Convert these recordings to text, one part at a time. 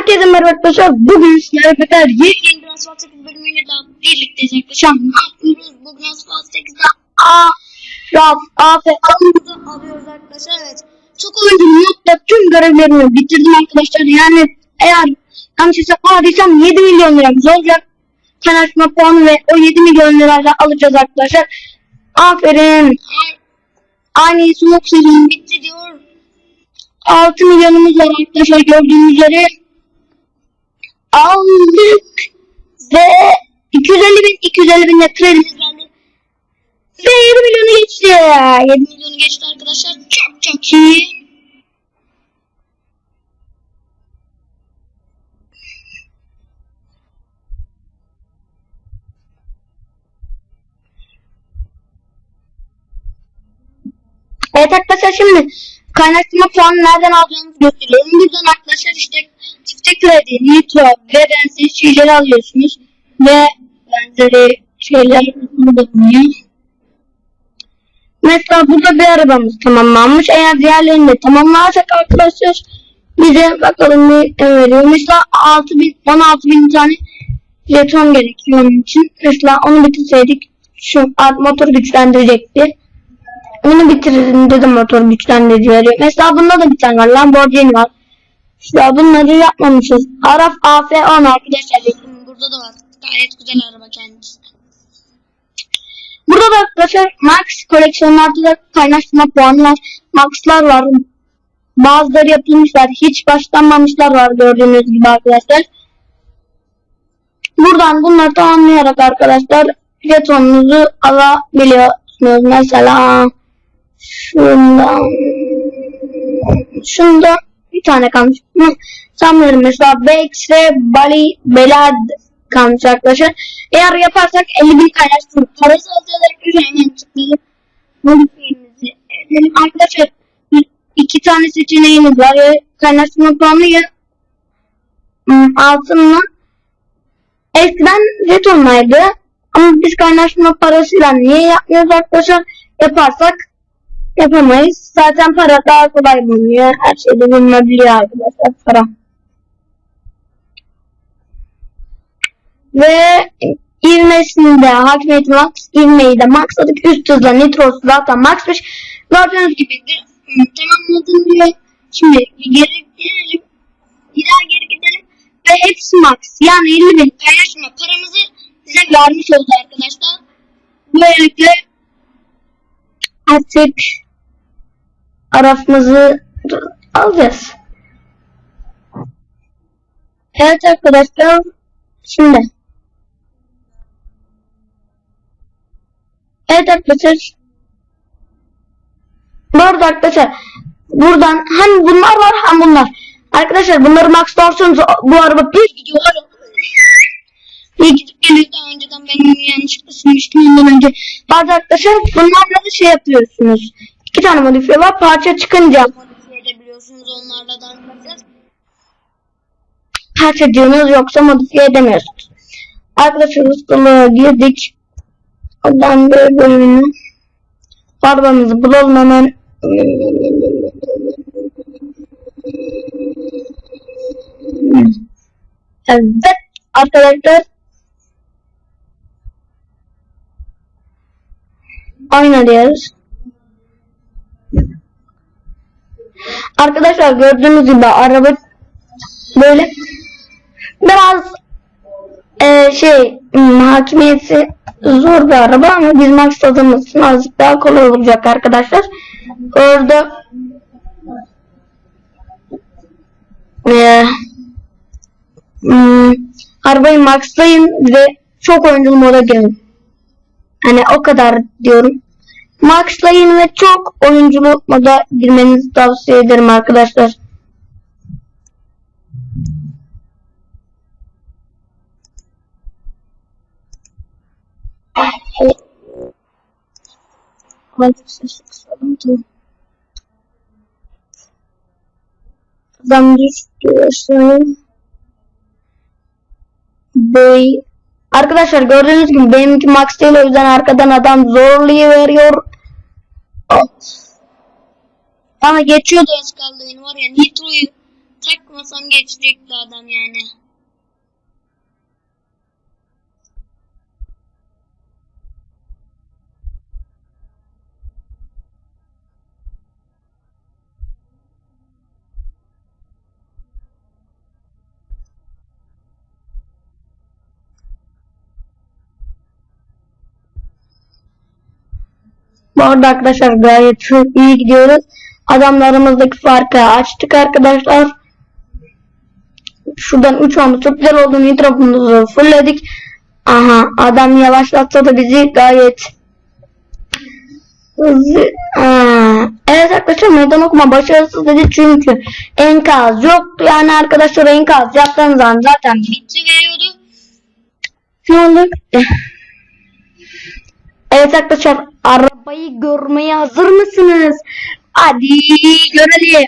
Herkese merhaba arkadaşlar. Bugün sizlerle beraber yeni bir Asfalt 8 bölümüyle daha birlikteyiz arkadaşlar. Ne yapıyoruz? Bugün Asfalt 8'de A, Raf, A ve A'mızı alıyoruz arkadaşlar. Evet. Çok oyuncunun notla tüm görevlerimi bitirdim arkadaşlar. Yani eğer yanlış hesaplamadıysam 7 milyon liramız olacak. Kanaşma puanı ve o 7 milyon lirayla alacağız arkadaşlar. Aferin. Aynı soğuk sezon bitti diyor. 6 milyonumuz var arkadaşlar gördüğünüz üzere. Aldık. Ve 250 bin, 250 bin de kredimiz geldi. Ve 7 milyonu geçti. 7 milyonu geçti arkadaşlar. Çok çok iyi. Evet arkadaşlar şimdi kaynaştırma puanı nereden alacağınızı gösteriyorum. Buradan arkadaşlar işte çiftçi kredi, nitro ve benzeri şeyleri alıyorsunuz. Ve benzeri şeyler bulunuyor. Mesela burada bir arabamız tamamlanmış. Eğer diğerlerini de tamamlarsak arkadaşlar bize bakalım ne veriyor. Mesela 6000 16000 tane jeton gerekiyor onun için. Mesela onu bitirseydik şu motor güçlendirecekti. Onu bitirin dedim motor güçlendirici Mesela bunda da bir tane var. Lamborghini var. Ya bunları yapmamışız. Araf AF10 arkadaşlar. Burada da var. Gayet güzel araba kendisi. Burada da arkadaşlar Max koleksiyonlarda da kaynaştırma puanı var. Max'lar var. Bazıları yapılmışlar. Hiç başlanmamışlar var gördüğünüz gibi arkadaşlar. Buradan bunları tamamlayarak arkadaşlar jetonunuzu alabiliyorsunuz. Mesela şundan şundan bir tane kalmış. Bunu sanmıyorum mesela Bex ve Bali Belad kalmış arkadaşlar. Eğer yaparsak 50 bin kaynaştırma parası arkadaşlar. Hemen tıklayıp modifiyemizi edelim. Arkadaşlar iki tane seçeneğimiz var. Ya kaynaştırma puanı ya hmm, altınla eskiden jetonlaydı. Ama biz kaynaştırma parasıyla niye yapmıyoruz arkadaşlar? Yaparsak yapamayız. Zaten para daha kolay bulunuyor. Her şeyde bulunabiliyor arkadaşlar para. Ve ivmesinde hakimiyet max, ivmeyi de maxladık. Üst hızla nitrosu zaten maxmış. Gördüğünüz gibi de tamamladım diyor. Şimdi geri gidelim. Bir daha geri gidelim. Ve hepsi max. Yani 50 bin paylaşma paramızı bize vermiş oldu arkadaşlar. Böylelikle artık arafımızı alacağız. Evet arkadaşlar şimdi Evet arkadaşlar bu arada arkadaşlar buradan hem bunlar var hem bunlar. Arkadaşlar bunları max bu araba bir gidiyor. Bir gidip geliyor daha önceden ben onu yanlışlıkla silmiştim ondan önce. Bazı arkadaşlar bunlarla da şey yapıyorsunuz. İki tane modifiye var. Parça çıkınca modifiye edebiliyorsunuz onlarla da arkadaşlar. Parça diyorsunuz yoksa modifiye edemiyorsunuz. Arkadaşlar ustalığa girdik. Oradan bir bölümünü arabamızı bulalım hemen. Evet arkadaşlar Aynen diyoruz. Arkadaşlar gördüğünüz gibi araba böyle biraz e, şey hakimiyeti zor bir araba ama biz maksadığımız için azıcık daha kolay olacak arkadaşlar. Orada e, hmm, arabayı maxlayın ve çok oyunculu moda girin. Hani o kadar diyorum. Maxlayın ve çok oyunculu moda girmenizi tavsiye ederim arkadaşlar. Adam düştü aşağıya. Bey Arkadaşlar gördüğünüz gibi benimki max değil o yüzden arkadan adam zorluyu veriyor. Ama geçiyordu az kaldı var ya Nitro'yu takmasam geçecekti adam yani. Bu arada arkadaşlar gayet iyi gidiyoruz. Adamlarımızdaki farkı açtık arkadaşlar. Şuradan 3 olmuş. Çok güzel oldu. Nitrofumuzu fullledik. Aha adam yavaşlatsa da bizi gayet hızlı. Evet arkadaşlar meydan okuma başarısız dedi çünkü enkaz yoktu. Yani arkadaşlar enkaz yaptığınız zaman zaten Bitti veriyordu. ne olur? Evet arkadaşlar arabayı görmeye hazır mısınız? Hadi görelim.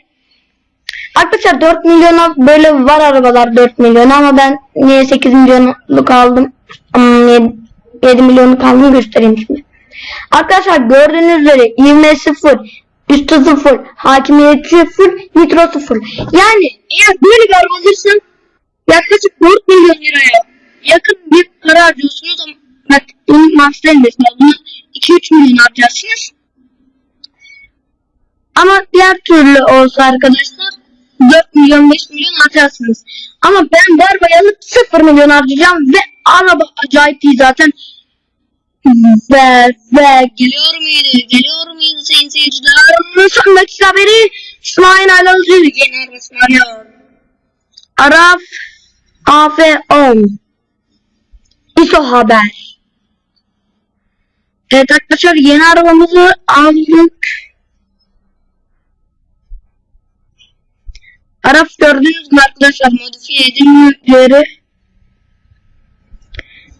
Arkadaşlar 4 milyona böyle var arabalar 4 milyon ama ben niye 8 milyonluk aldım? Hmm, 7, 7 milyonluk aldım göstereyim şimdi. Arkadaşlar gördüğünüz üzere ivme 0, üstü 0, hakimiyeti 0, nitro 0. Yani eğer böyle bir araba alırsan yaklaşık 4 milyon liraya yakın bir para harcıyorsunuz ama bak bunun bunu 2-3 milyon harcarsınız. Ama diğer türlü olsa arkadaşlar 4 milyon 5 milyon harcarsınız. Ama ben bu arabayı alıp 0 milyon harcayacağım ve araba acayip iyi zaten. Ve ve Geliyor muydu? Geliyor muydu sayın seyirciler? son dakika haberi İsmail Yeni arabası geliyor. Araf AF10 ISO haber. Evet arkadaşlar yeni arabamızı aldık. Araf gördünüz mü arkadaşlar modifiye edilmeleri.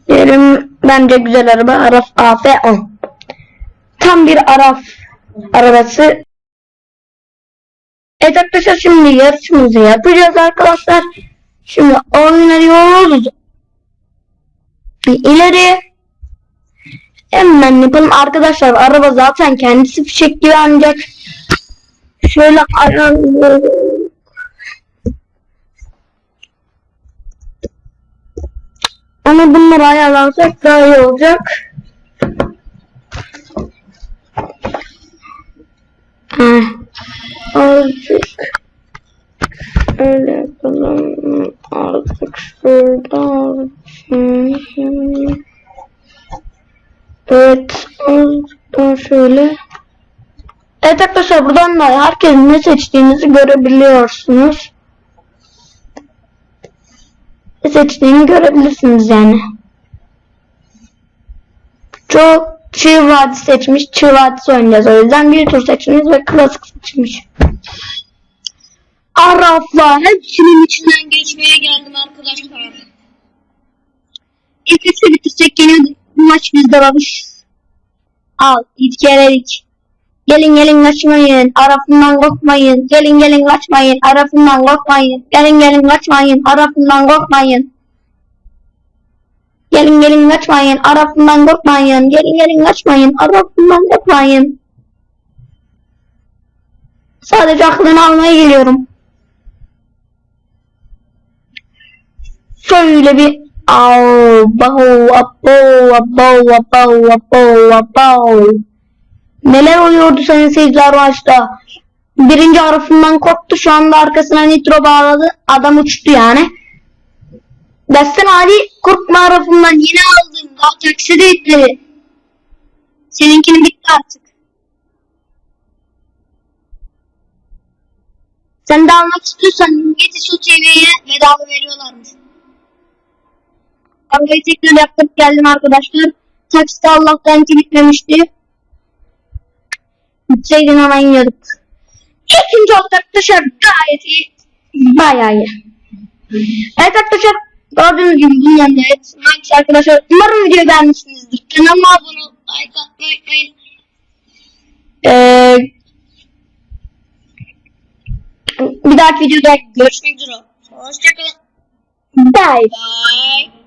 Yerim bence güzel araba Araf AF10. Tam bir Araf arabası. Evet arkadaşlar şimdi yarışımızı yapacağız arkadaşlar. Şimdi oynuyoruz. İleri. Hemen yapalım arkadaşlar. Araba zaten kendisi fişek gibi ancak şöyle ayarlayalım. Ama bunları ayarlarsak daha iyi olacak. Heh. Azıcık öyle yapalım. Artık şurada. Evet. Azıcık daha şöyle. Evet arkadaşlar buradan da herkesin ne seçtiğinizi görebiliyorsunuz. Seçtiğini görebilirsiniz yani. Çok çığ vadisi seçmiş. Çığ vadisi oynayacağız. O yüzden bir tur seçmiş ve klasik seçmiş. Araflar hepsinin içinden geçmeye geldim arkadaşlar. İlk üçü bitirsek geliyordu. Bu maç bizde babuş. Al. İlk. Gelin gelin kaçmayın. Arafından korkmayın. Gelin gelin kaçmayın. Arafından korkmayın. Gelin gelin kaçmayın. Arafından korkmayın. Gelin gelin kaçmayın. Arafından korkmayın. Gelin gelin kaçmayın. Arafından korkmayın. Sadece aklını almaya geliyorum. Şöyle bir Au, bahu, abo, abo, abo, abo, abo. Neler oluyordu sayın seyirciler maçta? Birinci harfinden korktu. Şu anda arkasına nitro bağladı. Adam uçtu yani. Destan Ali korkma harfinden yine aldım. Daha taksi de ekledi. Seninkini bitti artık. Sen de almak istiyorsan Yetiş o TV'ye bedava veriyorlarmış. Arabayı tekrar yaptık geldim arkadaşlar. Takside Allah'tan ki Bitseydin hemen yiyorduk. İkinci oldu arkadaşlar gayet iyi. Bayağı iyi. Evet arkadaşlar gördüğünüz gibi bunun yanında evet. Max arkadaşlar umarım videoyu beğenmişsinizdir. Kanalıma abone ol, like atmayı unutmayın. Ee, bir dahaki videoda görüşmek üzere. Hoşçakalın. Bye. Bye.